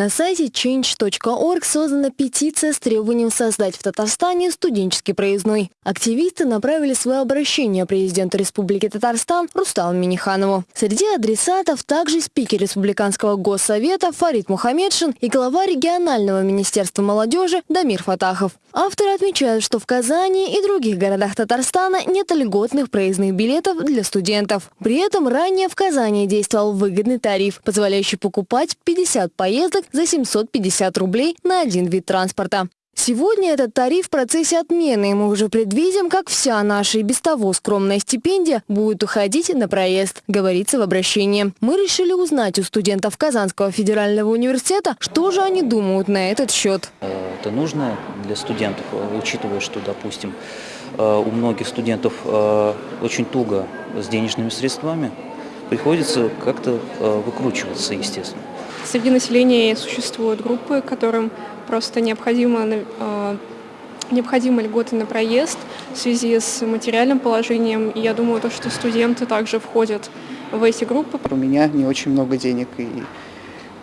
На сайте change.org создана петиция с требованием создать в Татарстане студенческий проездной. Активисты направили свое обращение президенту Республики Татарстан Рустаму Миниханову. Среди адресатов также спикер Республиканского госсовета Фарид Мухаммедшин и глава регионального министерства молодежи Дамир Фатахов. Авторы отмечают, что в Казани и других городах Татарстана нет льготных проездных билетов для студентов. При этом ранее в Казани действовал выгодный тариф, позволяющий покупать 50 поездок за 750 рублей на один вид транспорта. Сегодня этот тариф в процессе отмены, и мы уже предвидим, как вся наша и без того скромная стипендия будет уходить на проезд, говорится в обращении. Мы решили узнать у студентов Казанского федерального университета, что же они думают на этот счет. Это нужно для студентов, учитывая, что, допустим, э, у многих студентов э, очень туго с денежными средствами, приходится как-то э, выкручиваться, естественно. Среди населения существуют группы, которым просто необходимо, э, необходимы льготы на проезд в связи с материальным положением. И я думаю, то, что студенты также входят в эти группы. У меня не очень много денег, и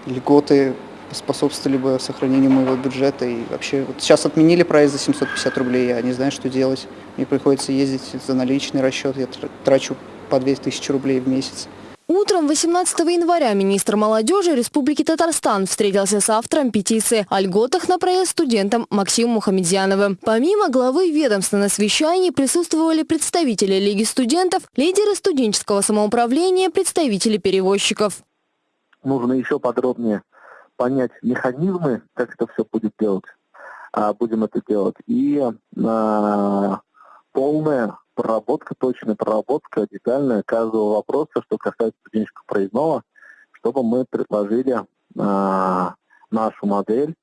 льготы способствовали бы сохранению моего бюджета. И вообще, вот сейчас отменили проезд за 750 рублей, я не знаю, что делать. Мне приходится ездить за наличный расчет, я трачу по 2000 рублей в месяц. Утром 18 января министр молодежи Республики Татарстан встретился с автором петиции о льготах на проезд студентам Максимом Мухамедьяновым. Помимо главы ведомства на совещании присутствовали представители Лиги студентов, лидеры студенческого самоуправления, представители перевозчиков. Нужно еще подробнее понять механизмы, как это все будет делать, а, будем это делать, и а, полное проработка, точная проработка, детальная каждого вопроса, что касается студенческого проездного, чтобы мы предложили э, нашу модель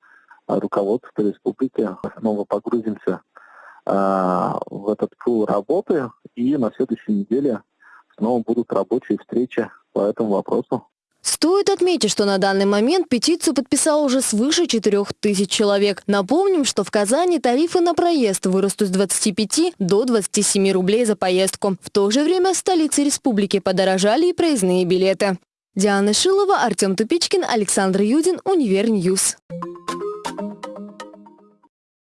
э, руководства республики. Снова погрузимся э, в этот пул работы, и на следующей неделе снова будут рабочие встречи по этому вопросу. Стоит отметить, что на данный момент петицию подписало уже свыше 4 тысяч человек. Напомним, что в Казани тарифы на проезд вырастут с 25 до 27 рублей за поездку. В то же время в столице республики подорожали и проездные билеты. Диана Шилова, Артем Тупичкин, Александр Юдин, Универ News.